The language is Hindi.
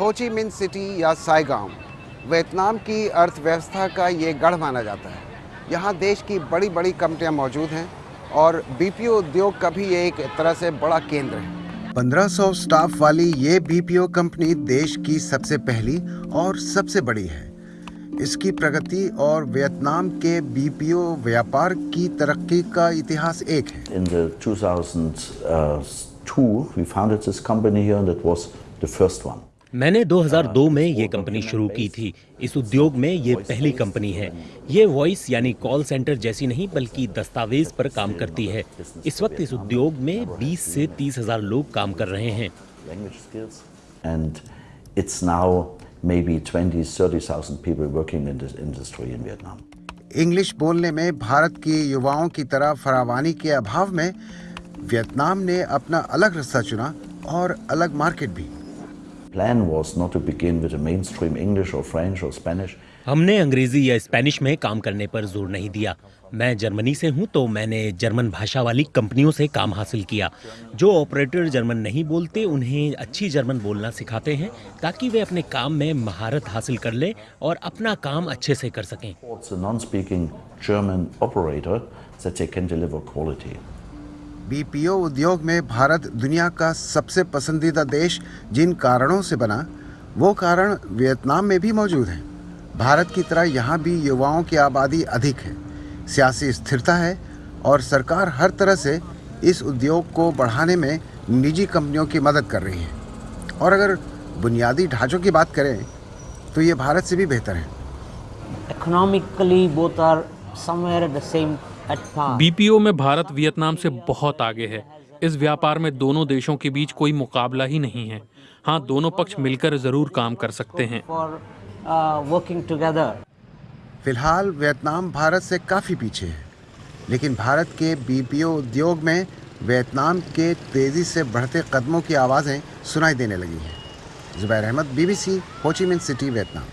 होची मिन सिटी या साइगाम वियतनाम की अर्थव्यवस्था का ये गढ़ माना जाता है। यहाँ देश की बड़ी बड़ी कंपनियाँ मौजूद हैं और बीपीओ उद्योग का भी ये एक तरह से बड़ा केंद्र है। 1500 स्टाफ वाली ये बीपीओ कंपनी देश की सबसे पहली और सबसे बड़ी है। इसकी प्रगति और वियतनाम के बीपीओ व्यापार की तरक्की का इतिहास एक है। In the 2002, we founded this company here, and that was the first one. मैंने 2002 में ये कंपनी शुरू की थी। इस उद्योग में ये पहली कंपनी है। ये वॉइस यानी कॉल सेंटर जैसी नहीं बल्कि दस्तावेज़ पर काम करती है। इस वक्त इस उद्योग में 20 से 30 हज़ार लोग काम कर रहे हैं। Language skills. And it's now maybe 20, 30,000 people working in this industry in Vietnam. English बोलने में भारत के युवाओं की तरह फरावानी के अभाव में वियतनाम ने अपना अलग रास्ता चुना और अलग मार्केट भी। हमने अंग्रेज़ी या स्पेनिश में काम करने पर ज़ोर नहीं दिया। मैं जर्मनी से हूँ तो मैंने जर्मन भाषा वाली कंपनियों से काम हासिल किया। जो ऑपरेटर जर्मन नहीं बोलते उन्हें अच्छी जर्मन बोलना सिखाते हैं ताकि वे अपने काम में महारत हासिल कर लें और अपना काम अच्छे से कर सकें। बीपीओ उद्योग में भारत दुनिया का सबसे पसंदीदा देश जिन कारणों से बना, वो कारण वियतनाम में भी मौजूद हैं भारत की तरह यहाँ भी युवाओं की आबादी अधिक है, सियासी स्थिरता है और सरकार हर तरह से इस उद्योग को बढ़ाने में निजी कंपनियों की मदद कर रही है और अगर बुनियादी ढांचों की बात करें तो ये भारत से भी बेहतर है are somewhere at the same at par. BPO में भारत वियतनाम से बहुत आगे है। इस व्यापार में दोनों देशों के बीच कोई मुकाबला ही नहीं है। हाँ दोनों पक्ष मिलकर ज़रूर काम कर सकते हैं। Uh, फ़िलहाल वियतनाम भारत से काफ़ी पीछे है। लेकिन भारत के बीपीओ उद्योग में वियतनाम के तेज़ी से बढ़ते कदमों की आवाज़ें सुनाई देने लगी हैं। जुबैर अहमद बीबीसी होची मिन सिटी वियतनाम।